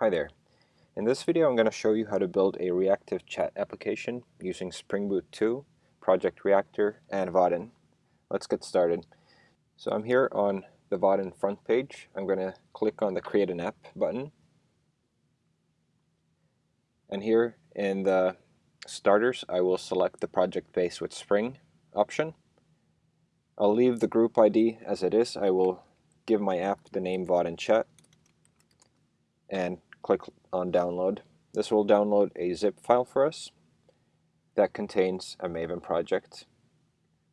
Hi there. In this video I'm going to show you how to build a reactive chat application using Spring Boot 2, Project Reactor, and Vaadin. Let's get started. So I'm here on the Vaadin front page. I'm going to click on the Create an App button. And here in the starters I will select the Project Base with Spring option. I'll leave the group ID as it is. I will give my app the name Vaadin Chat and click on download. This will download a zip file for us that contains a Maven project.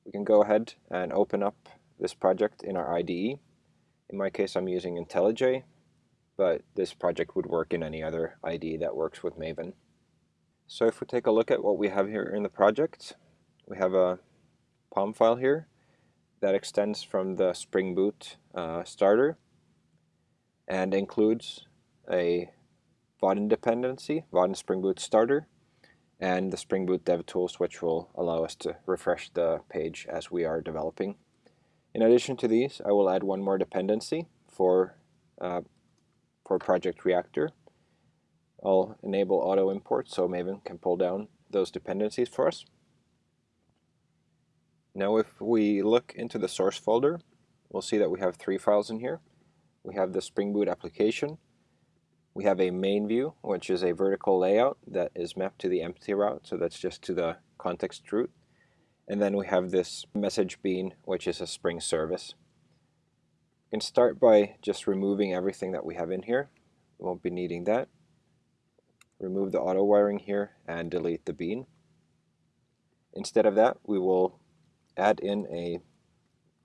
We can go ahead and open up this project in our IDE. In my case I'm using IntelliJ, but this project would work in any other IDE that works with Maven. So if we take a look at what we have here in the project, we have a POM file here that extends from the Spring Boot uh, starter and includes a Vaadin dependency, Vaadin Spring Boot starter, and the Spring Boot DevTools, which will allow us to refresh the page as we are developing. In addition to these, I will add one more dependency for, uh, for Project Reactor. I'll enable auto import so Maven can pull down those dependencies for us. Now if we look into the source folder, we'll see that we have three files in here. We have the Spring Boot application, we have a main view, which is a vertical layout that is mapped to the empty route, so that's just to the context root. And then we have this message bean, which is a Spring service. We can start by just removing everything that we have in here. We won't be needing that. Remove the auto wiring here and delete the bean. Instead of that, we will add in a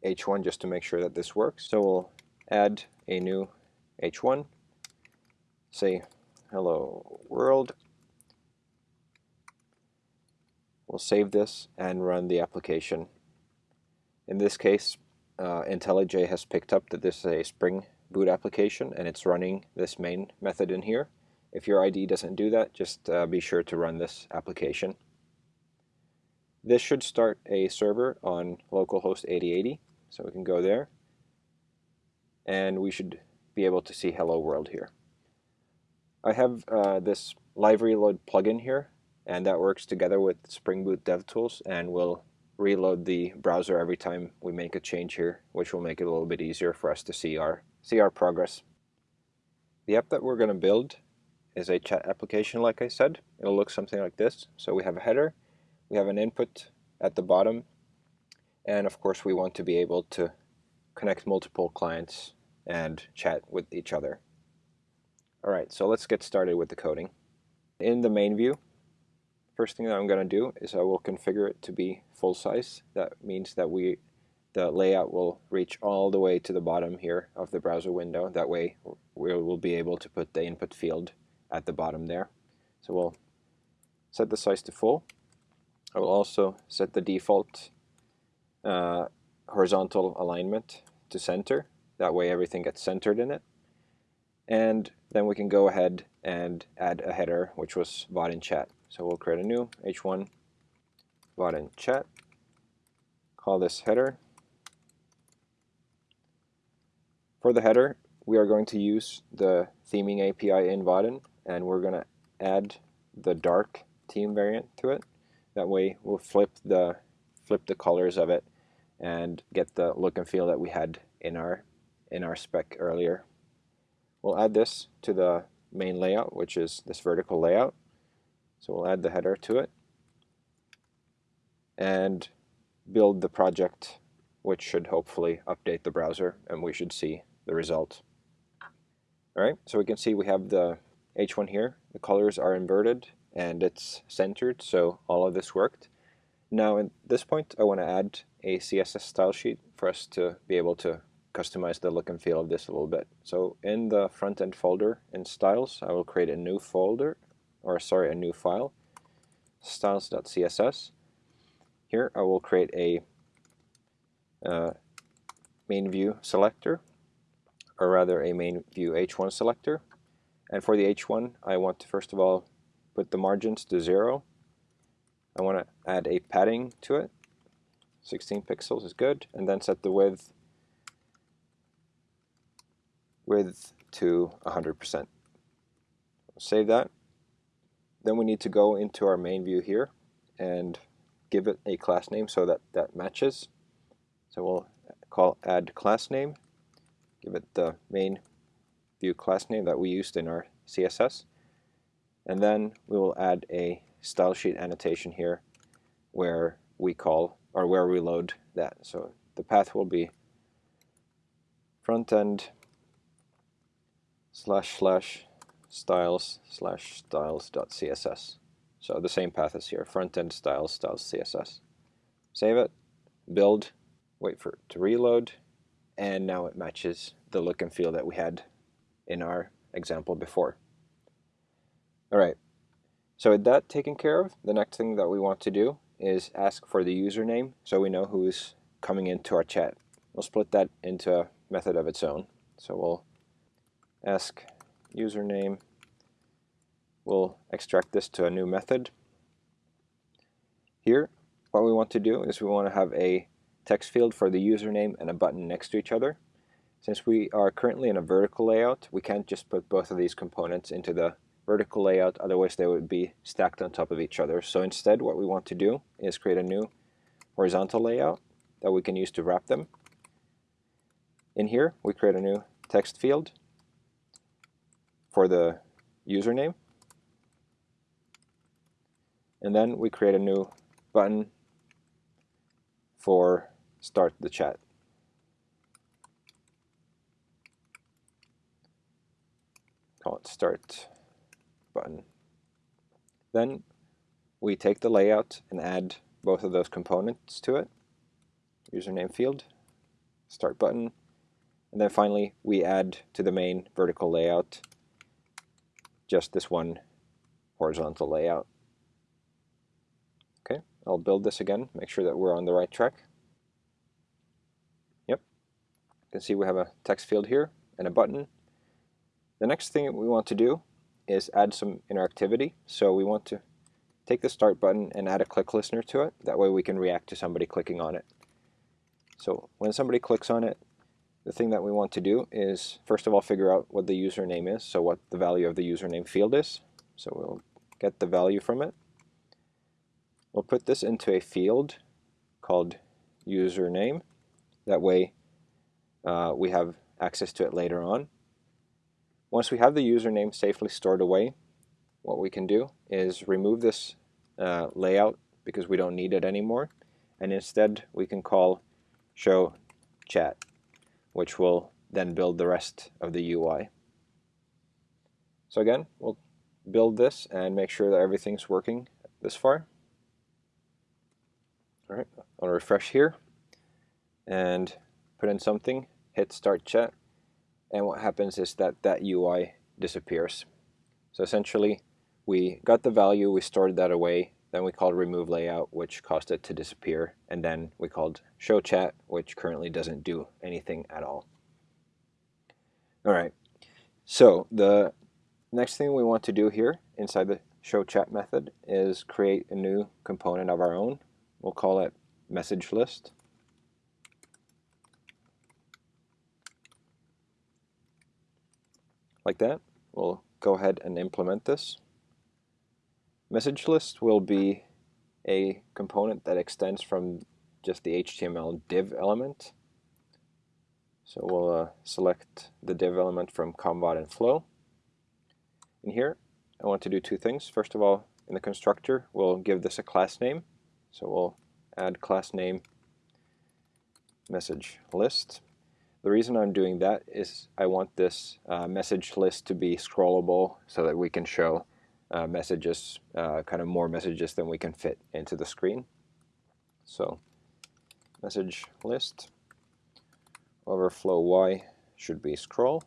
H1 just to make sure that this works. So we'll add a new H1 say hello world. We'll save this and run the application. In this case, uh, IntelliJ has picked up that this is a Spring Boot application and it's running this main method in here. If your IDE doesn't do that, just uh, be sure to run this application. This should start a server on localhost 8080, so we can go there. And we should be able to see hello world here. I have uh, this live reload plugin here, and that works together with Spring Boot DevTools and will reload the browser every time we make a change here, which will make it a little bit easier for us to see our, see our progress. The app that we're going to build is a chat application, like I said. It'll look something like this. So we have a header, we have an input at the bottom, and of course we want to be able to connect multiple clients and chat with each other. All right, so let's get started with the coding. In the main view, first thing that I'm going to do is I will configure it to be full size. That means that we the layout will reach all the way to the bottom here of the browser window. That way we will be able to put the input field at the bottom there. So we'll set the size to full. I will also set the default uh, horizontal alignment to center. That way everything gets centered in it. And then we can go ahead and add a header, which was Vaadin chat. So we'll create a new h1 Vaadin chat, call this header. For the header, we are going to use the theming API in Vaadin, and we're going to add the dark theme variant to it. That way we'll flip the flip the colors of it and get the look and feel that we had in our in our spec earlier. We'll add this to the main layout, which is this vertical layout. So we'll add the header to it and build the project, which should hopefully update the browser, and we should see the result. All right, so we can see we have the H1 here. The colors are inverted and it's centered, so all of this worked. Now at this point, I want to add a CSS style sheet for us to be able to customize the look and feel of this a little bit. So in the front end folder in styles, I will create a new folder, or sorry, a new file, styles.css. Here I will create a uh, main view selector, or rather a main view h1 selector. And for the h1, I want to first of all put the margins to zero. I want to add a padding to it. 16 pixels is good, and then set the width width to 100%. save that. Then we need to go into our main view here and give it a class name so that that matches. So we'll call add class name, give it the main view class name that we used in our CSS. And then we will add a style sheet annotation here where we call or where we load that. So the path will be front end slash slash styles slash styles.css. So the same path as here, front end styles styles CSS. Save it, build, wait for it to reload, and now it matches the look and feel that we had in our example before. Alright, so with that taken care of, the next thing that we want to do is ask for the username so we know who's coming into our chat. We'll split that into a method of its own. So we'll ask username. We'll extract this to a new method. Here, what we want to do is we want to have a text field for the username and a button next to each other. Since we are currently in a vertical layout, we can't just put both of these components into the vertical layout, otherwise they would be stacked on top of each other. So instead what we want to do is create a new horizontal layout that we can use to wrap them. In here we create a new text field for the username and then we create a new button for start the chat. Call it start button. Then we take the layout and add both of those components to it. Username field, start button, and then finally we add to the main vertical layout just this one horizontal layout. Okay, I'll build this again, make sure that we're on the right track. Yep, you can see we have a text field here and a button. The next thing we want to do is add some interactivity. So we want to take the start button and add a click listener to it. That way we can react to somebody clicking on it. So when somebody clicks on it, the thing that we want to do is first of all figure out what the username is, so what the value of the username field is. So we'll get the value from it. We'll put this into a field called username. That way uh, we have access to it later on. Once we have the username safely stored away, what we can do is remove this uh, layout because we don't need it anymore. And instead we can call show chat, which will then build the rest of the UI. So again, we'll build this and make sure that everything's working this far. All right, I'll refresh here and put in something, hit start chat, and what happens is that that UI disappears. So essentially, we got the value, we stored that away, then we called remove layout, which caused it to disappear, and then we called show chat, which currently doesn't do anything at all. All right, so the next thing we want to do here inside the show chat method is create a new component of our own. We'll call it message list. like that. We'll go ahead and implement this. Message list will be a component that extends from just the HTML div element. So we'll uh, select the div element from Combot and Flow. In here, I want to do two things. First of all, in the constructor, we'll give this a class name. So we'll add class name message list. The reason I'm doing that is I want this uh, message list to be scrollable so that we can show uh, messages, uh, kind of more messages than we can fit into the screen. So message list overflow y should be scroll.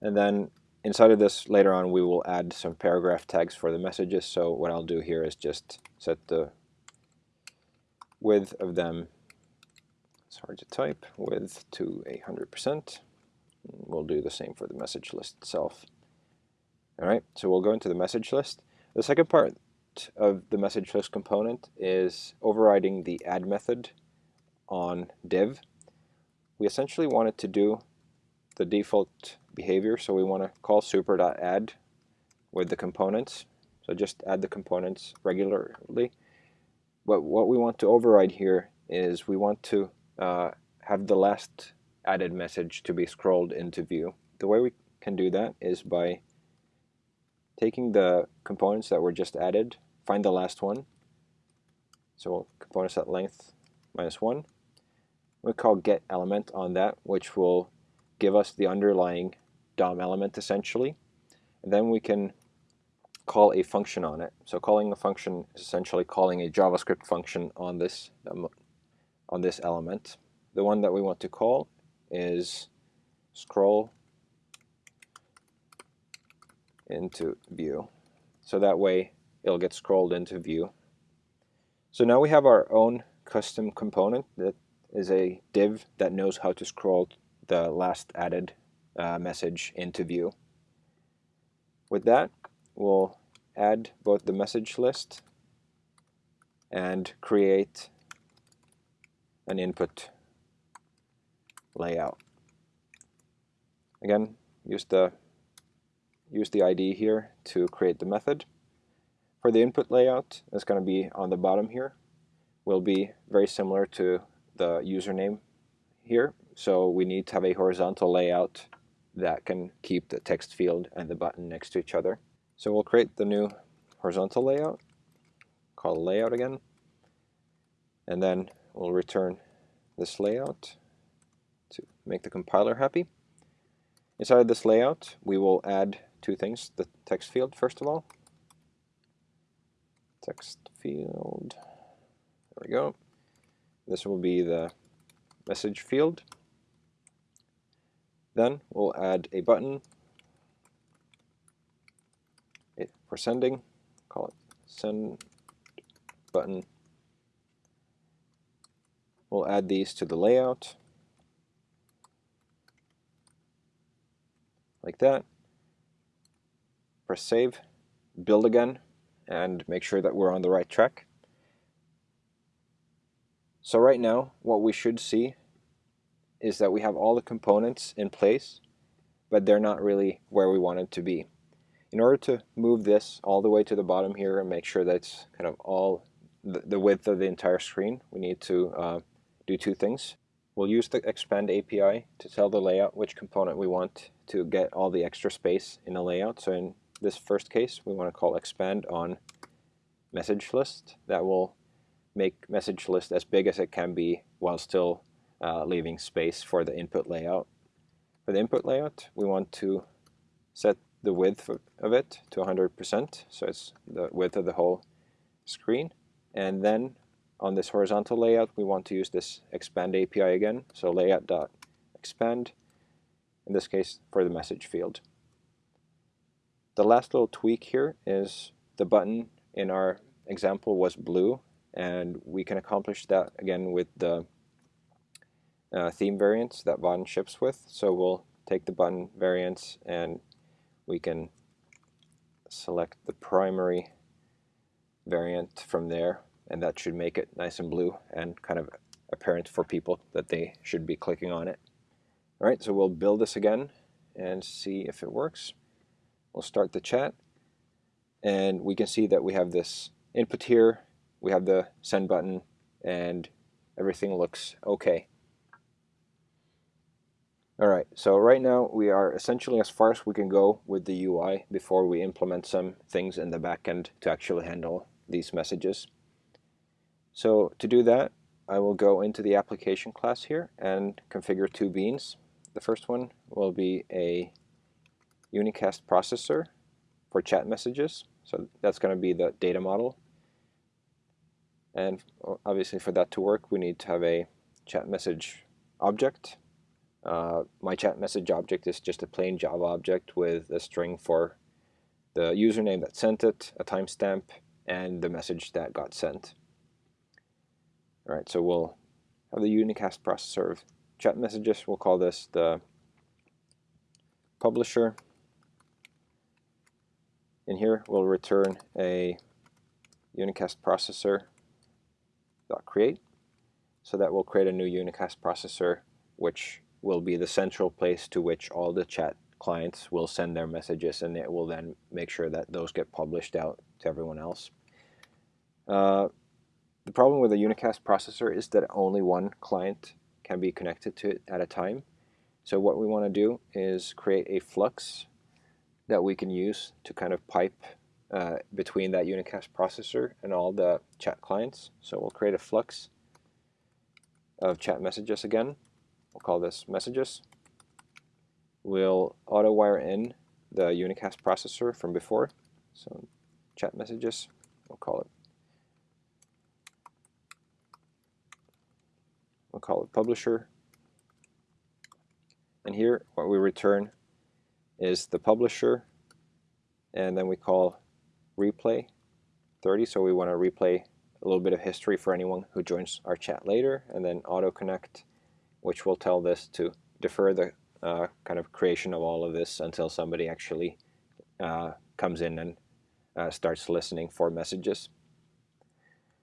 And then inside of this later on we will add some paragraph tags for the messages. So what I'll do here is just set the width of them it's hard to type, width to 100%. We'll do the same for the message list itself. All right, so we'll go into the message list. The second part of the message list component is overriding the add method on div. We essentially want it to do the default behavior, so we want to call super.add with the components. So just add the components regularly. But what we want to override here is we want to uh, have the last added message to be scrolled into view. The way we can do that is by taking the components that were just added, find the last one. So components at length minus 1. We call get element on that, which will give us the underlying DOM element essentially. And then we can call a function on it. So calling a function is essentially calling a JavaScript function on this um, on this element. The one that we want to call is scroll into view. So that way it'll get scrolled into view. So now we have our own custom component that is a div that knows how to scroll the last added uh, message into view. With that, we'll add both the message list and create an input layout. Again, use the use the ID here to create the method. For the input layout, it's going to be on the bottom here. Will be very similar to the username here. So we need to have a horizontal layout that can keep the text field and the button next to each other. So we'll create the new horizontal layout, call layout again, and then we'll return this layout to make the compiler happy. Inside this layout, we will add two things, the text field first of all. Text field, there we go. This will be the message field. Then we'll add a button for sending, call it send button. We'll add these to the layout like that press save, build again, and make sure that we're on the right track. So right now, what we should see is that we have all the components in place, but they're not really where we want it to be. In order to move this all the way to the bottom here and make sure that it's kind of all the, width of the entire screen, we need to uh, do two things. We'll use the expand API to tell the layout which component we want to get all the extra space in a layout. So in this first case, we want to call expand on message list. That will make message list as big as it can be while still uh, leaving space for the input layout. For the input layout, we want to set the width of it to 100%, so it's the width of the whole screen. And then on this horizontal layout, we want to use this expand API again, so layout.expand, in this case for the message field. The last little tweak here is the button in our example was blue and we can accomplish that again with the uh, theme variants that Vaadin ships with. So we'll take the button variants and we can select the primary variant from there and that should make it nice and blue and kind of apparent for people that they should be clicking on it. Alright, so we'll build this again and see if it works. We'll start the chat and we can see that we have this input here, we have the send button, and everything looks okay. Alright, so right now we are essentially as far as we can go with the UI before we implement some things in the backend to actually handle these messages. So to do that, I will go into the application class here and configure two beans. The first one will be a unicast processor for chat messages. So that's going to be the data model. And obviously for that to work, we need to have a chat message object. Uh, my chat message object is just a plain Java object with a string for the username that sent it, a timestamp, and the message that got sent. All right, so we'll have the unicast processor of chat messages. We'll call this the publisher in here we'll return a unicast processor dot create so that will create a new unicast processor which will be the central place to which all the chat clients will send their messages and it will then make sure that those get published out to everyone else. Uh, the problem with a unicast processor is that only one client can be connected to it at a time. So what we want to do is create a flux that we can use to kind of pipe uh, between that unicast processor and all the chat clients. So we'll create a flux of chat messages again. We'll call this messages. We'll auto wire in the unicast processor from before. So chat messages, we'll call it we'll call it publisher. And here what we return is the publisher and then we call replay 30 so we want to replay a little bit of history for anyone who joins our chat later and then auto connect which will tell this to defer the uh, kind of creation of all of this until somebody actually uh, comes in and uh, starts listening for messages.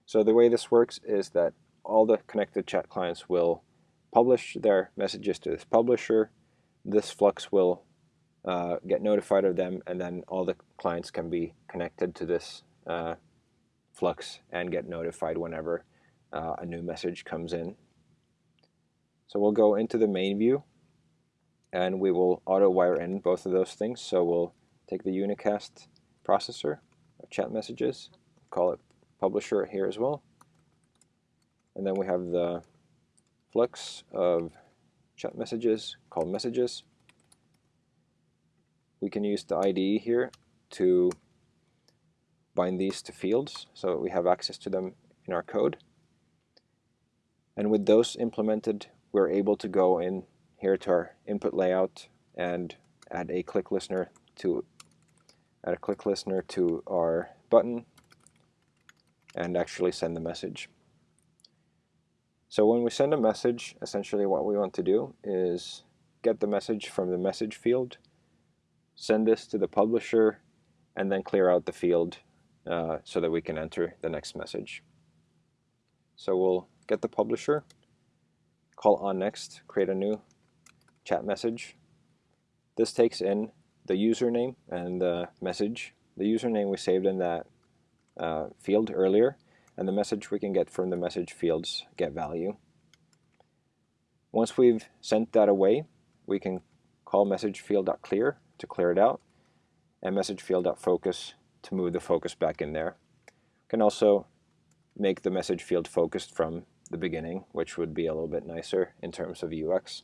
So the way this works is that all the connected chat clients will publish their messages to this publisher. This flux will uh, get notified of them, and then all the clients can be connected to this uh, flux and get notified whenever uh, a new message comes in. So we'll go into the main view, and we will auto wire in both of those things. So we'll take the unicast processor of chat messages, call it publisher here as well, and then we have the flux of chat messages called messages we can use the IDE here to bind these to fields so we have access to them in our code. And with those implemented, we're able to go in here to our input layout and add a click listener to add a click listener to our button and actually send the message. So when we send a message, essentially what we want to do is get the message from the message field send this to the publisher, and then clear out the field uh, so that we can enter the next message. So we'll get the publisher, call on next, create a new chat message. This takes in the username and the message. The username we saved in that uh, field earlier, and the message we can get from the message fields get value. Once we've sent that away, we can call message field.clear to clear it out, and message field.focus to move the focus back in there. Can also make the message field focused from the beginning, which would be a little bit nicer in terms of UX.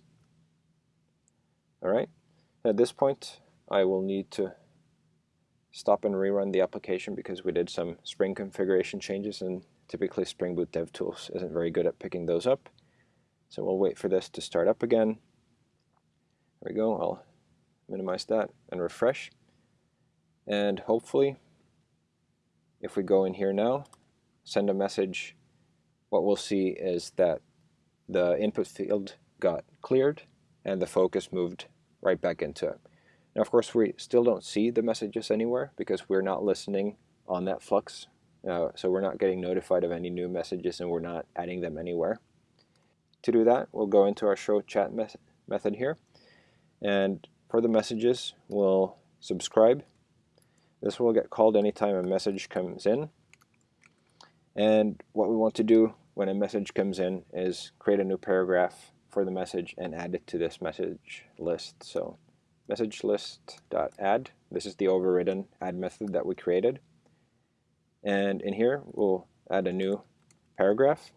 All right, at this point, I will need to stop and rerun the application because we did some Spring configuration changes and typically Spring Boot DevTools isn't very good at picking those up. So we'll wait for this to start up again. There we go. I'll minimize that and refresh. And hopefully, if we go in here now, send a message, what we'll see is that the input field got cleared and the focus moved right back into it. Now, of course, we still don't see the messages anywhere because we're not listening on that flux. Uh, so we're not getting notified of any new messages and we're not adding them anywhere. To do that, we'll go into our show chat me method here. And for the messages, we'll subscribe. This will get called anytime a message comes in. And what we want to do when a message comes in is create a new paragraph for the message and add it to this message list. So message list.add, this is the overridden add method that we created. And in here, we'll add a new paragraph.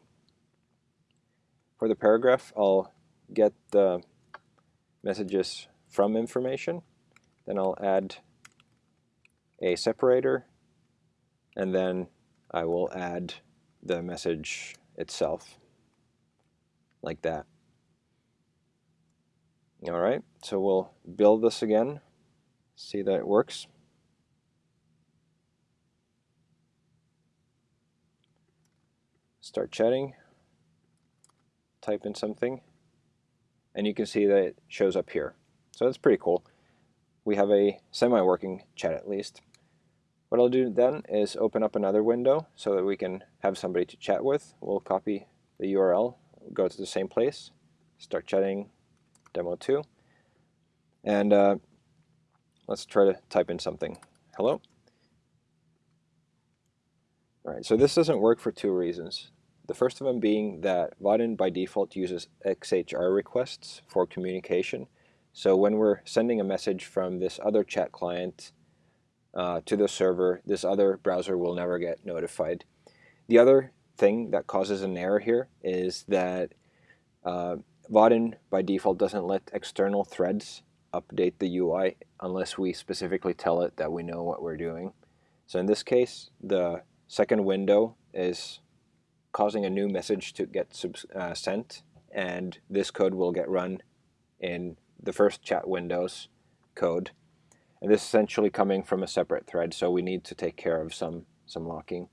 For the paragraph, I'll get the messages from information. Then I'll add a separator, and then I will add the message itself, like that. All right, so we'll build this again, see that it works. Start chatting, type in something, and you can see that it shows up here. So that's pretty cool. We have a semi-working chat at least. What I'll do then is open up another window so that we can have somebody to chat with. We'll copy the URL, go to the same place, start chatting demo 2. And uh, let's try to type in something. Hello? All right, so this doesn't work for two reasons. The first of them being that Vaadin by default uses XHR requests for communication. So when we're sending a message from this other chat client uh, to the server, this other browser will never get notified. The other thing that causes an error here is that uh, Vaadin by default doesn't let external threads update the UI unless we specifically tell it that we know what we're doing. So in this case, the second window is causing a new message to get uh, sent, and this code will get run in the first chat window's code. And this is essentially coming from a separate thread, so we need to take care of some, some locking.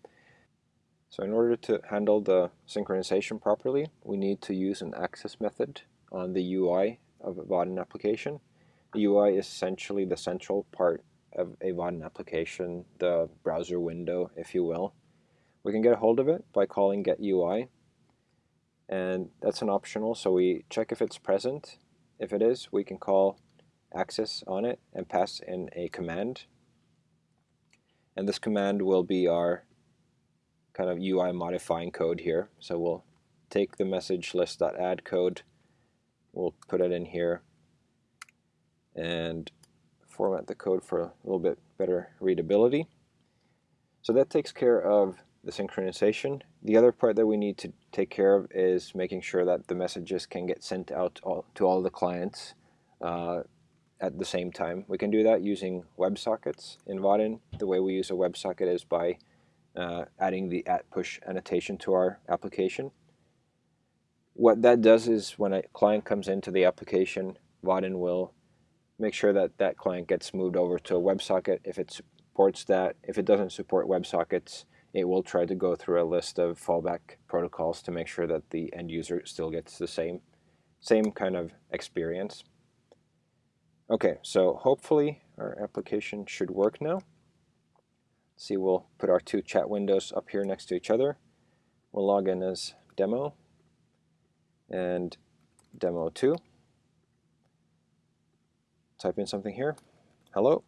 So in order to handle the synchronization properly, we need to use an access method on the UI of a Vaadin application. The UI is essentially the central part of a Vaadin application, the browser window, if you will. We can get a hold of it by calling get UI, and that's an optional, so we check if it's present. If it is, we can call access on it and pass in a command. And this command will be our kind of UI modifying code here. So we'll take the message list.add code, we'll put it in here, and format the code for a little bit better readability. So that takes care of the synchronization. The other part that we need to take care of is making sure that the messages can get sent out to all the clients uh, at the same time. We can do that using WebSockets in Vaadin. The way we use a WebSocket is by uh, adding the at push annotation to our application. What that does is when a client comes into the application, Vaadin will make sure that that client gets moved over to a WebSocket if it supports that. If it doesn't support WebSockets, it will try to go through a list of fallback protocols to make sure that the end user still gets the same, same kind of experience. Okay, so hopefully our application should work now. See, we'll put our two chat windows up here next to each other. We'll log in as demo and demo 2 type in something here, hello.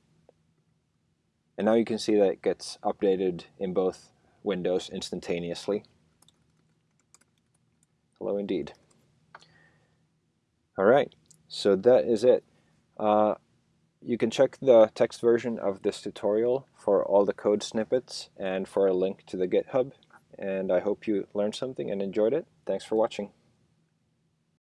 And now you can see that it gets updated in both windows instantaneously. Hello indeed. All right, so that is it. Uh, you can check the text version of this tutorial for all the code snippets and for a link to the GitHub. And I hope you learned something and enjoyed it. Thanks for watching.